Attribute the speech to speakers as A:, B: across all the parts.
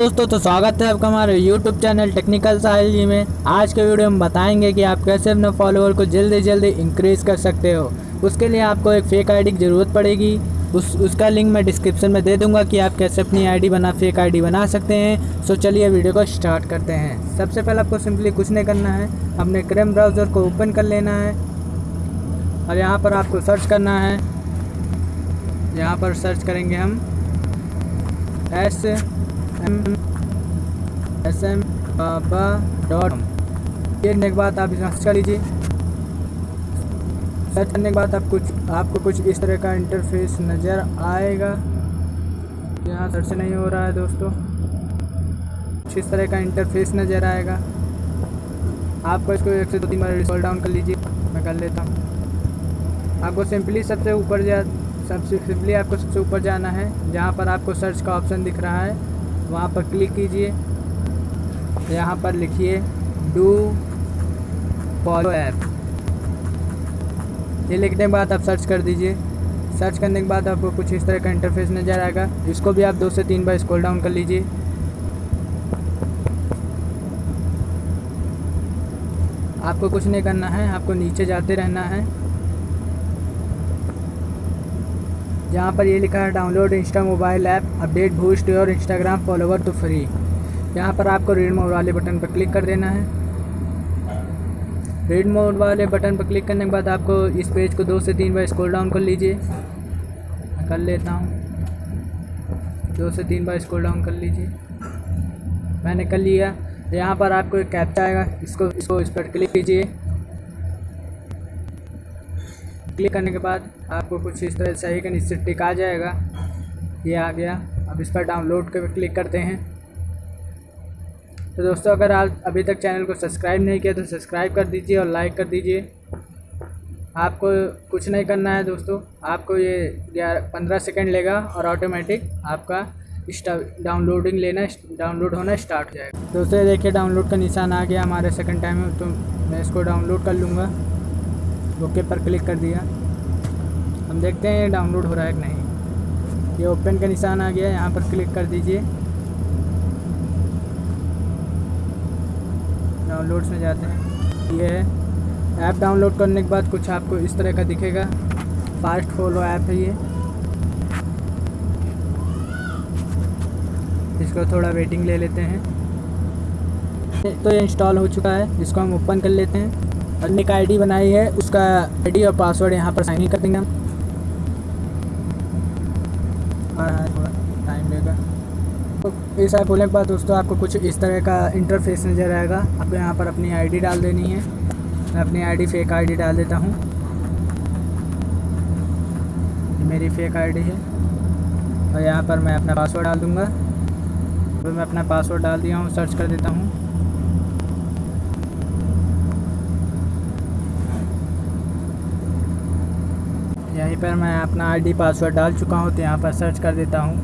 A: दोस्तों तो स्वागत है आपका हमारे YouTube channel technical Sahil ji में। आज के वीडियो में बताएँगे कि आप कैसे अपने फॉलोअर को जल्दी जल्दी इंक्रीज़ कर सकते हो। उसके लिए आपको एक फ़ेक आईडी की ज़रूरत पड़ेगी। उस, उसका लिंक मैं डिस्क्रिप्शन में दे दूँगा कि आप कैसे अपनी आईडी बना फेक आईडी बना सकते हैं। सो चलिए वीडियो को स्टार्ट करते हैं। सबसे पहले आपको सिंपली कुछ नहीं करना है। अपने क्रेम ब्राउज़र को ओपन कर लेना है। और यहाँ पर आपको सर्च करना है। यहाँ पर सर्च करेंगे हम। S S M baba dot ये करने के बाद आप सर्च कर लीजिए। सर्च करने के बाद आप कुछ, आपको कुछ इस तरह का इंटरफेस नज़र आएगा। यहाँ सर्च नहीं हो रहा है दोस्तों। कुछ इस तरह का इंटरफेस नज़र आएगा। आपको इसको एक से दो तीन बार स्क्रॉल डाउन कर लीजिए। मैं कर लेता हूँ। आपको सिंपली सबसे ऊपर जा, सबसे सिंपली आपको सबसे ऊपर जाना है। जहाँ पर आपको सर्च का ऑप्शन दिख रहा है। वहाँ पर क्लिक कीजिए। यहाँ पर लिखिए डू फॉलो ऐप ये लिखने के बाद आप सर्च कर दीजिए। सर्च करने के बाद आपको कुछ इस तरह का इंटरफेस नज़र आएगा। इसको भी आप दो से तीन बार स्क्रॉल डाउन कर लीजिए। आपको कुछ नहीं करना है, आपको नीचे जाते रहना है। जहाँ पर ये लिखा है, download insta mobile app, update boost और इंस्टाग्राम फॉलोवर तो फ्री। यहाँ पर आपको रीड मोड वाले बटन पर क्लिक कर देना है। रीड मोड वाले बटन पर क्लिक करने के बाद आपको इस पेज को दो से तीन बार स्क्रॉल डाउन कर लीजिए। कर लेता हूँ। दो से तीन बार स्क्रॉल डाउन कर लीजिए। मैंने कर लिया। यहाँ पर आपको एक कैप्चा आएगा। इसको इसको इस पर क्लिक कीजिए क्लिक करने के बाद आपको कुछ इस तरह सही का नीचे टिक आ जाएगा। ये आ गया। अब इस पर डाउनलोड कर क्लिक करते हैं। तो दोस्तों, अगर आप अभी तक चैनल को सब्सक्राइब नहीं किया तो सब्सक्राइब कर दीजिए और लाइक कर दीजिए। आपको कुछ नहीं करना है दोस्तों। आपको ये ग्यारह, पंद्रह सेकेंड लेगा और ऑटोमेटिक आपका डाउनलोडिंग लेना, डाउनलोड होना स्टार्ट हो जाएगा। दोस्तों देखिए डाउनलोड का निशान आ गया हमारे सेकंड टाइम में। तो मैं इसको डाउनलोड कर लूँगा। ओके पर क्लिक कर दिया। हम देखते हैं ये डाउनलोड हो रहा है कि नहीं। ये ओपन का निशान आ गया, यहाँ पर क्लिक कर दीजिए। डाउनलोड्स में जाते हैं। ये है। ऐप डाउनलोड करने के बाद कुछ आपको इस तरह का दिखेगा। फास्ट फॉलो ऐप है ये। इसको थोड़ा वेटिंग ले लेते हैं। तो ये इंस्टॉल हो चुका है। इसको हम ओपन कर लेते हैं। और एक आईडी बनाई है, उसका आईडी और पासवर्ड यहाँ पर साइन इन कर देंगे हम। थोड़ा टाइम लेगा। तो इस ऐप खोलने के बाद दोस्तों, आपको कुछ इस तरह का इंटरफेस नज़र आएगा। आपको यहाँ पर अपनी आईडी डाल देनी है। मैं अपनी आईडी फेक आईडी डाल देता हूँ। मेरी फेक आईडी है। और यहाँ पर मैं अपना पासवर्ड डाल दूँगा। तो मैं अपना पासवर्ड डाल दिया हूँ सर्च कर देता हूँ। यहीं पर मैं अपना आईडी पासवर्ड डाल चुका हूँ तो यहाँ पर सर्च कर देता हूँ।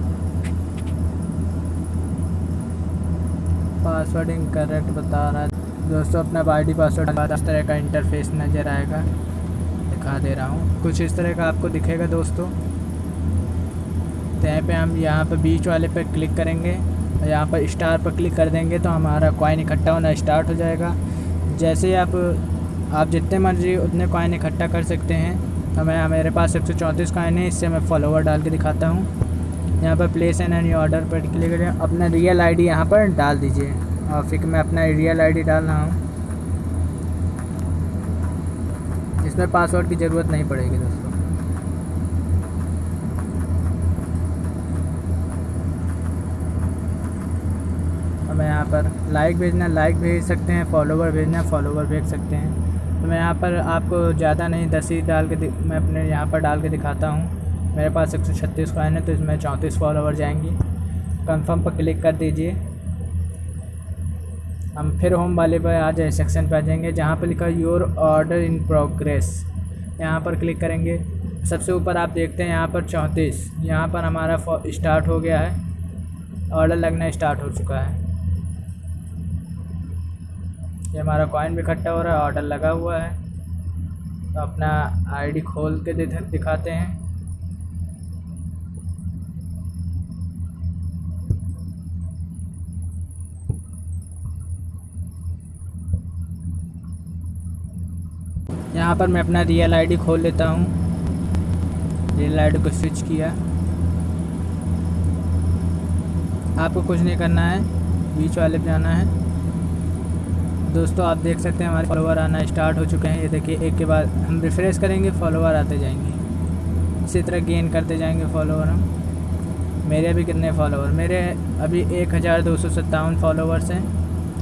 A: पासवर्ड इनकरेक्ट बता रहा है। दोस्तों, अपना आईडी पासवर्ड इस तरह का इंटरफेस नज़र आएगा। दिखा दे रहा हूँ। कुछ इस तरह का आपको दिखेगा दोस्तों। तो यहाँ पे हम यहाँ पर बीच वाले पे क्लिक करेंगे। और यहाँ पर स्टार पर क्लिक कर देंगे तो हमारा कॉइन इकट्ठा होना स्टार्ट हो जाएगा। जैसे आप आप जितने मर्ज़ी उतने कॉइन इकट्ठा कर सकते हैं। तो मेरे पास एक सौ चौंतीस कॉइन है, इससे मैं फॉलोवर डाल के दिखाता हूँ। यहाँ पर प्लेस एन एनी ऑर्डर पर क्लिक करें। अपना रियल आईडी यहाँ पर डाल दीजिए। और फिर मैं अपना रियल आईडी डाल रहा हूँ। इसमें पासवर्ड की ज़रूरत नहीं पड़ेगी दोस्तों। तो मैं यहाँ पर लाइक भेजना लाइक भेज सकते हैं फॉलोवर भेजना फॉलोवर भेज सकते हैं। तो मैं यहाँ पर आपको ज़्यादा नहीं, दस ही डाल के मैं अपने यहाँ पर डाल के दिखाता हूँ। मेरे पास एक सौ छत्तीस कॉइन है तो इसमें चौंतीस फॉलोवर जाएँगी। कंफर्म पर क्लिक कर दीजिए। हम फिर होम वाले पर आ जाए सेक्शन पर आ जाएँगे, जहाँ पर लिखा योर ऑर्डर इन प्रोग्रेस यहाँ पर क्लिक करेंगे। सबसे ऊपर आप देखते हैं, यहाँ पर चौंतीस। यहाँ पर हमारा स्टार्ट हो गया है। ऑर्डर लगना स्टार्ट हो चुका है। ये हमारा कॉइन भी इकट्ठा हो रहा है ऑर्डर लगा हुआ है। तो अपना आईडी खोल के दिखाते हैं। यहाँ पर मैं अपना रियल आईडी खोल लेता हूँ। रियल आईडी को स्विच किया। आपको कुछ नहीं करना है, बीच वाले पे आना है। दोस्तों, आप देख सकते हैं हमारे फॉलोवर आना स्टार्ट हो चुके हैं। ये देखिए, एक के बाद हम रिफ्रेश करेंगे फॉलोवर आते जाएँगे। इसी तरह गेन करते जाएँगे फॉलोवर हम। मेरे भी कितने फॉलोवर मेरे अभी एक हज़ार दो सौ सत्तावन फॉलोवर्स हैं।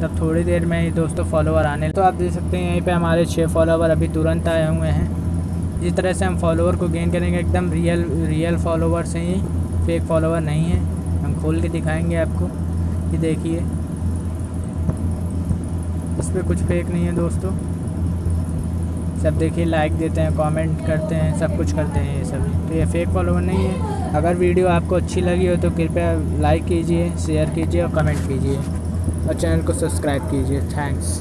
A: तब थोड़ी देर में ही दोस्तों फॉलोवर आने तो आप देख सकते हैं, यहीं पे हमारे छः फॉलोवर अभी तुरंत आए हुए हैं। इस तरह से हम फॉलोवर को गेन करेंगे। एकदम रियल रियल फॉलोवर्स हैं ये। फेक फॉलोवर नहीं है। हम खोल के दिखाएँगे आपको। ये देखिए। इस पर कुछ फेक नहीं है दोस्तों। सब देखिए लाइक देते हैं कमेंट करते हैं, सब कुछ करते हैं ये सभी तो ये फेक फॉलोवर नहीं है। अगर वीडियो आपको अच्छी लगी हो तो कृपया लाइक कीजिए शेयर कीजिए और कमेंट कीजिए। और चैनल को सब्सक्राइब कीजिए। थैंक्स